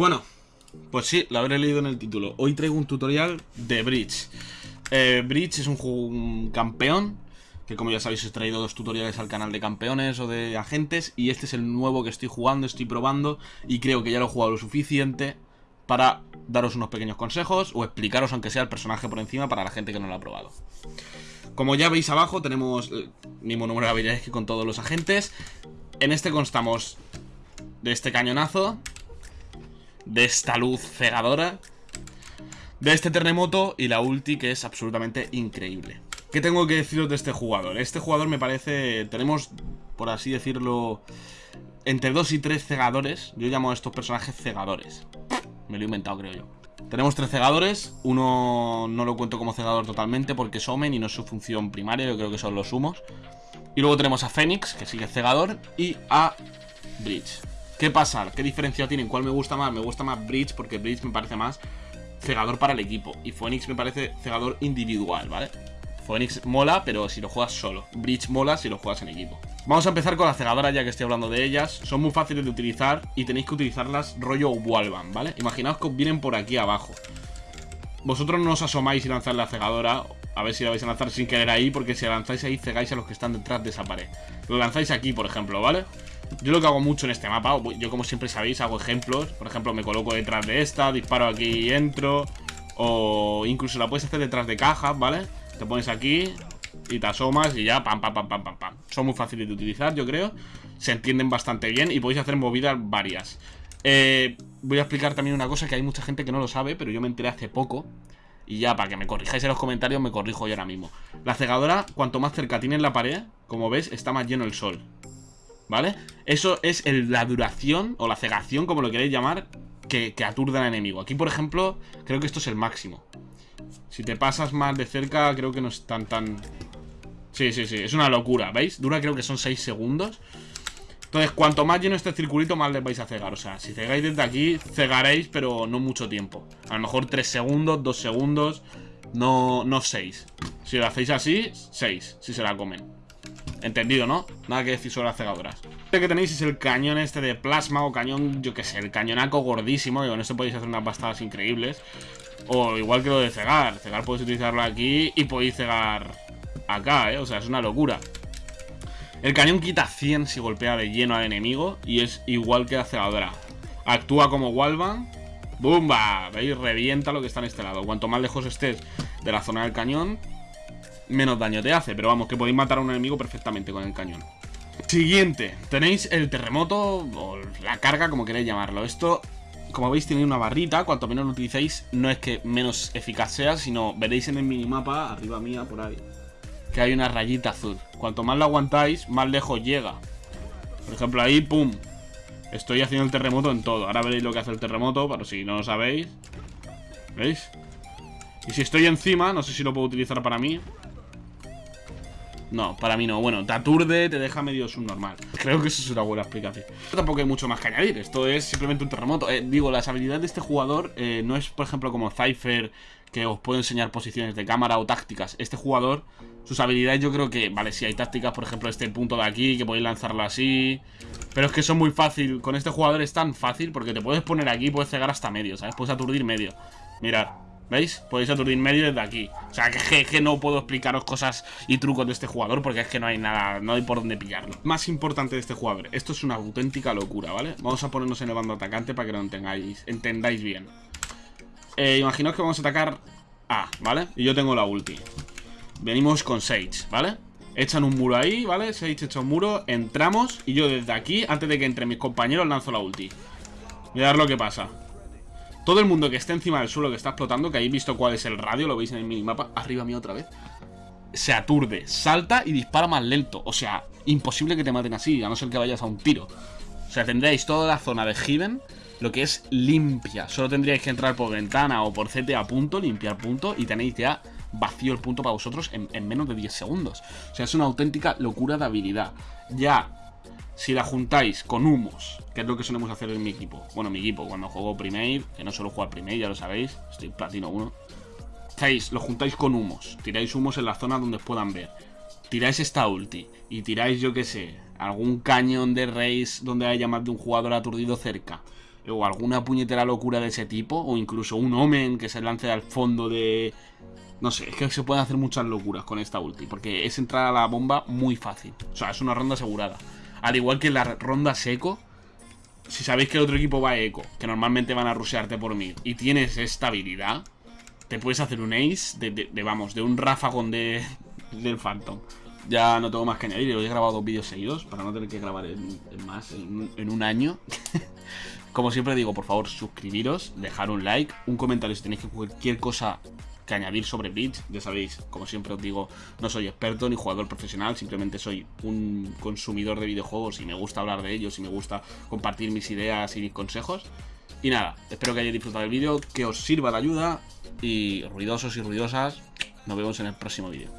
Bueno, pues sí, lo habré leído en el título. Hoy traigo un tutorial de Bridge. Eh, Bridge es un, campeón, que como ya sabéis he traído dos tutoriales al canal de campeones o de agentes, y este es el nuevo que estoy jugando, estoy probando, y creo que ya lo he jugado lo suficiente para daros unos pequeños consejos o explicaros aunque sea el personaje por encima para la gente que no lo ha probado. Como ya veis abajo tenemos el mismo número de habilidades que con todos los agentes. En este constamos de este cañonazo, de esta luz cegadora, de este terremoto y la ulti que es absolutamente increíble. ¿Qué tengo que deciros de este jugador? Este jugador me parece... Tenemos, por así decirlo, entre dos y tres cegadores. Yo llamo a estos personajes cegadores. Me lo he inventado, creo yo. Tenemos tres cegadores. Uno no lo cuento como cegador totalmente porque es Omen y no es su función primaria. Yo creo que son los humos. Y luego tenemos a Fénix, que sigue cegador. Y a Bridge. ¿Qué pasa? ¿Qué diferencia tienen? ¿Cuál me gusta más? Me gusta más Bridge porque Bridge me parece más cegador para el equipo. Y Phoenix me parece cegador individual, ¿vale? Phoenix mola, pero si lo juegas solo. Bridge mola si lo juegas en equipo. Vamos a empezar con la cegadora ya que estoy hablando de ellas. Son muy fáciles de utilizar y tenéis que utilizarlas rollo Walvan, ¿vale? Imaginaos que vienen por aquí abajo. Vosotros no os asomáis y lanzáis la cegadora. A ver si la vais a lanzar sin querer ahí, porque si la lanzáis ahí cegáis a los que están detrás de esa pared. Lo lanzáis aquí, por ejemplo, ¿vale? Yo lo que hago mucho en este mapa, yo como siempre sabéis, hago ejemplos. Por ejemplo, me coloco detrás de esta, disparo aquí y entro. O incluso la puedes hacer detrás de cajas, ¿vale? Te pones aquí y te asomas y ya, pam, pam, pam, pam, pam, pam. Son muy fáciles de utilizar, yo creo. Se entienden bastante bien y podéis hacer movidas varias. Eh, voy a explicar también una cosa que hay mucha gente que no lo sabe, pero yo me enteré hace poco. Y ya, para que me corrijáis en los comentarios, me corrijo yo ahora mismo. La cegadora, cuanto más cerca tiene la pared, como ves, está más lleno el sol. ¿Vale? Eso es la duración o la cegación, como lo queréis llamar, que, que aturde al enemigo. Aquí, por ejemplo, creo que esto es el máximo. Si te pasas más de cerca, creo que no es tan tan... Sí, sí, sí, es una locura, ¿veis? Dura creo que son 6 segundos. Entonces, cuanto más lleno este circulito, más les vais a cegar. O sea, si cegáis desde aquí, cegaréis, pero no mucho tiempo. A lo mejor 3 segundos, 2 segundos, no, no 6. Si lo hacéis así, 6, si se la comen. Entendido, ¿no? Nada que decir sobre las cegadoras. Este que tenéis es el cañón este de plasma o cañón, yo qué sé, el cañonaco gordísimo, con esto podéis hacer unas bastadas increíbles. O igual que lo de cegar. Cegar podéis utilizarlo aquí y podéis cegar acá, ¿eh? O sea, es una locura. El cañón quita 100 si golpea de lleno al enemigo y es igual que la cegadora. Actúa como Walvan. ¡Bumba! ¿Veis? Revienta lo que está en este lado. Cuanto más lejos estés de la zona del cañón, menos daño te hace. Pero vamos, que podéis matar a un enemigo perfectamente con el cañón. Siguiente, tenéis el terremoto o la carga, como queréis llamarlo. Esto, como veis, tiene una barrita. Cuanto menos lo utilicéis, no es que menos eficaz sea, sino veréis en el minimapa, arriba mía, por ahí, que hay una rayita azul. Cuanto más lo aguantáis, más lejos llega. Por ejemplo, ahí, pum. Estoy haciendo el terremoto en todo. Ahora veréis lo que hace el terremoto, pero si no lo sabéis. ¿Veis? Y si estoy encima, no sé si lo puedo utilizar para mí. No, para mí no. Bueno, te aturde, te deja medio subnormal. Creo que eso es una buena explicación. Tampoco hay mucho más que añadir. Esto es simplemente un terremoto. Eh, digo, las habilidades de este jugador eh, no es, por ejemplo, como Cypher, que os puede enseñar posiciones de cámara o tácticas. Este jugador, sus habilidades yo creo que, vale, si hay tácticas, por ejemplo, este punto de aquí, que podéis lanzarlo así. Pero es que son muy fácil. Con este jugador es tan fácil porque te puedes poner aquí y puedes cegar hasta medio, ¿sabes? Puedes aturdir medio. Mirad. ¿Veis? Podéis aturdir medio desde aquí O sea, que, no puedo explicaros cosas y trucos de este jugador Porque es que no hay nada, no hay por dónde pillarlo Más importante de este jugador Esto es una auténtica locura, ¿vale? Vamos a ponernos en el bando atacante para que lo entendáis, entendáis bien eh, Imaginaos que vamos a atacar A, ¿vale? Y yo tengo la ulti Venimos con Sage, ¿vale? Echan un muro ahí, ¿vale? Sage echa un muro, entramos Y yo desde aquí, antes de que entre mis compañeros, lanzo la ulti Mirad lo que pasa todo el mundo que esté encima del suelo que está explotando, que habéis visto cuál es el radio, lo veis en el minimapa, arriba mío otra vez, se aturde, salta y dispara más lento. O sea, imposible que te maten así, a no ser que vayas a un tiro. O sea, tendréis toda la zona de Hidden, lo que es limpia. Solo tendríais que entrar por ventana o por CT a punto, limpiar punto, y tenéis ya vacío el punto para vosotros en, en menos de 10 segundos. O sea, es una auténtica locura de habilidad. Ya si la juntáis con humos, que es lo que solemos hacer en mi equipo. Bueno, mi equipo, cuando juego Primate, que no suelo jugar Primate, ya lo sabéis, estoy platino 1. Estáis, lo juntáis con humos, tiráis humos en la zona donde os puedan ver. Tiráis esta ulti y tiráis, yo que sé, algún cañón de race donde haya más de un jugador aturdido cerca. o alguna puñetera locura de ese tipo, o incluso un Omen que se lance al fondo de... No sé, es que se pueden hacer muchas locuras con esta ulti, porque es entrar a la bomba muy fácil. O sea, es una ronda asegurada. Al igual que la ronda seco, si sabéis que el otro equipo va eco, que normalmente van a rushearte por mí, y tienes esta habilidad, te puedes hacer un ace de, vamos, de un ráfagón de, del Phantom. Ya no tengo más que añadir, he grabado dos vídeos seguidos para no tener que grabar en, más, en, un año. Como siempre digo, por favor, suscribiros, dejar un like, un comentario si tenéis cualquier cosa que añadir sobre Bleach. Ya sabéis, como siempre os digo, no soy experto ni jugador profesional, simplemente soy un consumidor de videojuegos y me gusta hablar de ellos y me gusta compartir mis ideas y mis consejos. Y nada, espero que hayáis disfrutado del vídeo, que os sirva de ayuda y ruidosos y ruidosas, nos vemos en el próximo vídeo.